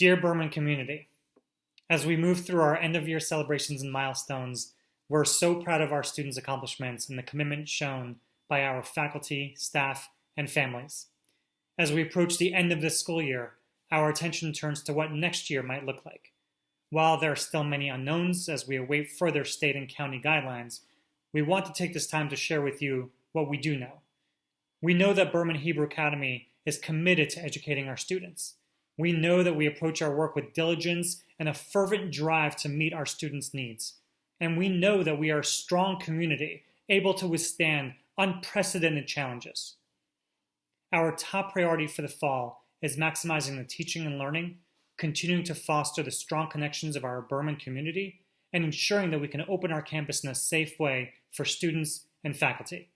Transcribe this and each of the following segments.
Dear Berman community, as we move through our end of year celebrations and milestones, we're so proud of our students' accomplishments and the commitment shown by our faculty, staff, and families. As we approach the end of this school year, our attention turns to what next year might look like. While there are still many unknowns as we await further state and county guidelines, we want to take this time to share with you what we do know. We know that Berman Hebrew Academy is committed to educating our students. We know that we approach our work with diligence and a fervent drive to meet our students' needs. And we know that we are a strong community able to withstand unprecedented challenges. Our top priority for the fall is maximizing the teaching and learning, continuing to foster the strong connections of our Berman community, and ensuring that we can open our campus in a safe way for students and faculty.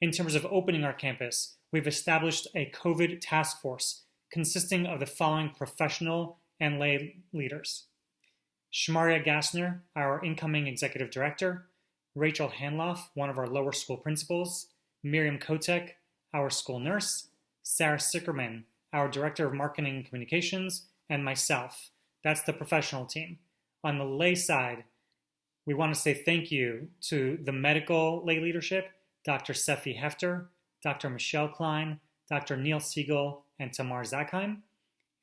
In terms of opening our campus, we've established a COVID task force consisting of the following professional and lay leaders. Shmaria Gassner, our incoming executive director, Rachel Hanloff, one of our lower school principals, Miriam Kotek, our school nurse, Sarah Sickerman, our director of marketing and communications, and myself. That's the professional team. On the lay side, we want to say thank you to the medical lay leadership, Dr. Sefi Hefter, Dr. Michelle Klein, Dr. Neil Siegel, and Tamar Zakheim.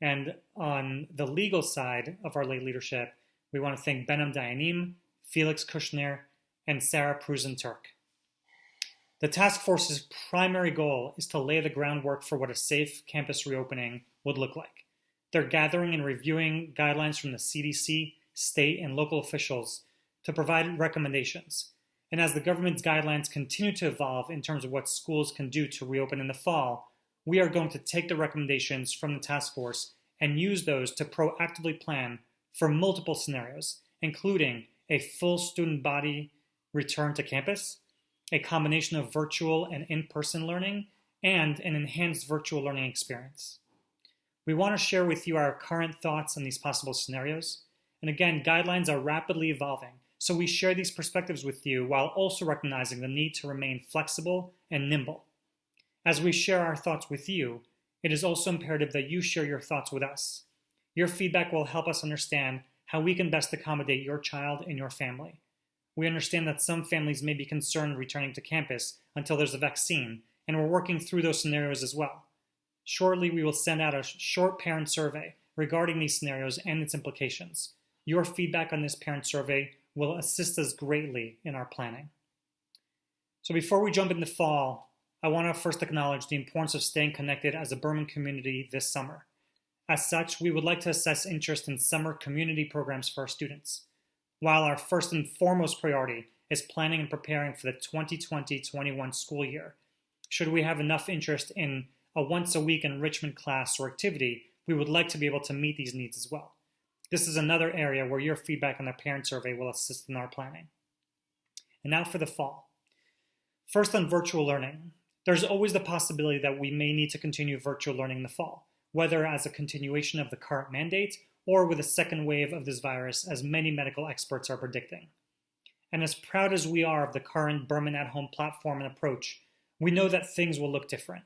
And on the legal side of our lay leadership, we want to thank Behnam Dayanim, Felix Kushner, and Sarah Prusen-Turk. The task force's primary goal is to lay the groundwork for what a safe campus reopening would look like. They're gathering and reviewing guidelines from the CDC, state, and local officials to provide recommendations. And as the government's guidelines continue to evolve in terms of what schools can do to reopen in the fall, we are going to take the recommendations from the task force and use those to proactively plan for multiple scenarios, including a full student body return to campus, a combination of virtual and in-person learning, and an enhanced virtual learning experience. We want to share with you our current thoughts on these possible scenarios. And again, guidelines are rapidly evolving, so we share these perspectives with you while also recognizing the need to remain flexible and nimble. As we share our thoughts with you, it is also imperative that you share your thoughts with us. Your feedback will help us understand how we can best accommodate your child and your family. We understand that some families may be concerned returning to campus until there's a vaccine, and we're working through those scenarios as well. Shortly, we will send out a short parent survey regarding these scenarios and its implications. Your feedback on this parent survey will assist us greatly in our planning. So before we jump into fall, I want to first acknowledge the importance of staying connected as a Berman community this summer. As such, we would like to assess interest in summer community programs for our students. While our first and foremost priority is planning and preparing for the 2020-21 school year, should we have enough interest in a once-a-week enrichment class or activity, we would like to be able to meet these needs as well. This is another area where your feedback on the parent survey will assist in our planning. And now for the fall. First on virtual learning, there's always the possibility that we may need to continue virtual learning in the fall, whether as a continuation of the current mandate or with a second wave of this virus, as many medical experts are predicting. And as proud as we are of the current Berman at Home platform and approach, we know that things will look different.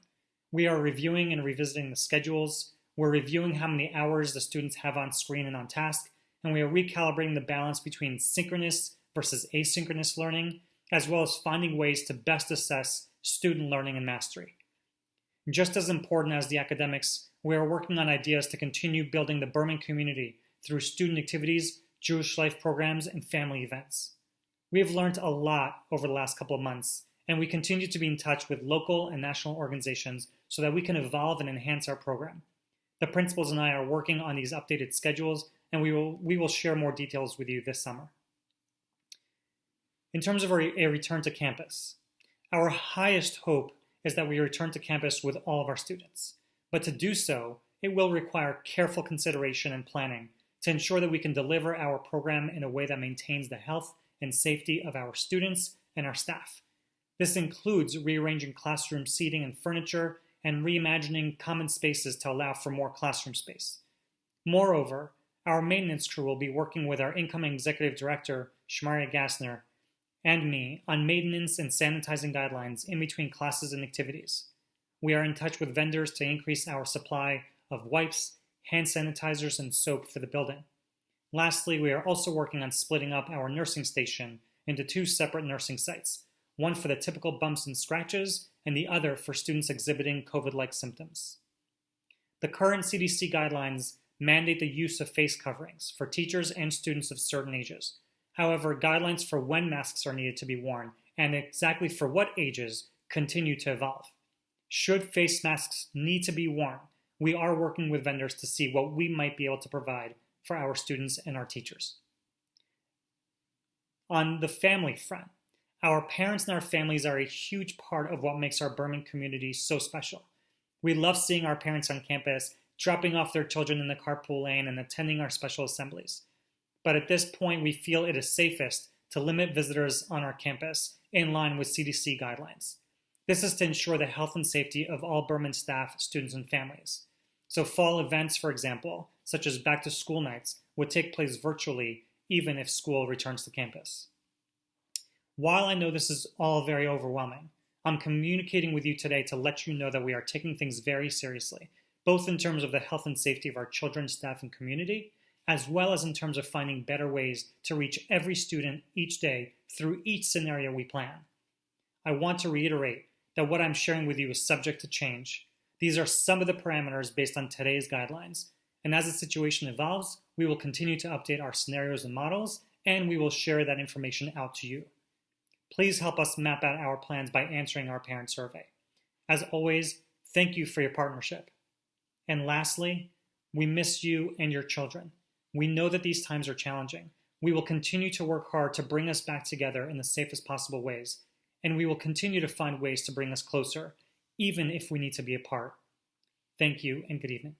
We are reviewing and revisiting the schedules, we're reviewing how many hours the students have on screen and on task, and we are recalibrating the balance between synchronous versus asynchronous learning, as well as finding ways to best assess student learning and mastery. Just as important as the academics, we are working on ideas to continue building the Berman community through student activities, Jewish life programs, and family events. We have learned a lot over the last couple of months, and we continue to be in touch with local and national organizations so that we can evolve and enhance our program. The principals and I are working on these updated schedules, and we will, we will share more details with you this summer. In terms of a return to campus, our highest hope is that we return to campus with all of our students. But to do so, it will require careful consideration and planning to ensure that we can deliver our program in a way that maintains the health and safety of our students and our staff. This includes rearranging classroom seating and furniture and reimagining common spaces to allow for more classroom space. Moreover, our maintenance crew will be working with our incoming executive director, Shmaria Gassner, and me on maintenance and sanitizing guidelines in between classes and activities. We are in touch with vendors to increase our supply of wipes, hand sanitizers, and soap for the building. Lastly, we are also working on splitting up our nursing station into two separate nursing sites, one for the typical bumps and scratches, and the other for students exhibiting COVID-like symptoms. The current CDC guidelines mandate the use of face coverings for teachers and students of certain ages. However, guidelines for when masks are needed to be worn and exactly for what ages continue to evolve. Should face masks need to be worn, we are working with vendors to see what we might be able to provide for our students and our teachers. On the family front, our parents and our families are a huge part of what makes our Berman community so special. We love seeing our parents on campus, dropping off their children in the carpool lane and attending our special assemblies. But at this point, we feel it is safest to limit visitors on our campus in line with CDC guidelines. This is to ensure the health and safety of all Berman staff, students, and families. So fall events, for example, such as back to school nights, would take place virtually even if school returns to campus. While I know this is all very overwhelming, I'm communicating with you today to let you know that we are taking things very seriously, both in terms of the health and safety of our children, staff, and community, as well as in terms of finding better ways to reach every student each day through each scenario we plan. I want to reiterate that what I'm sharing with you is subject to change. These are some of the parameters based on today's guidelines, and as the situation evolves, we will continue to update our scenarios and models, and we will share that information out to you. Please help us map out our plans by answering our parent survey. As always, thank you for your partnership. And lastly, we miss you and your children. We know that these times are challenging. We will continue to work hard to bring us back together in the safest possible ways, and we will continue to find ways to bring us closer, even if we need to be apart. Thank you and good evening.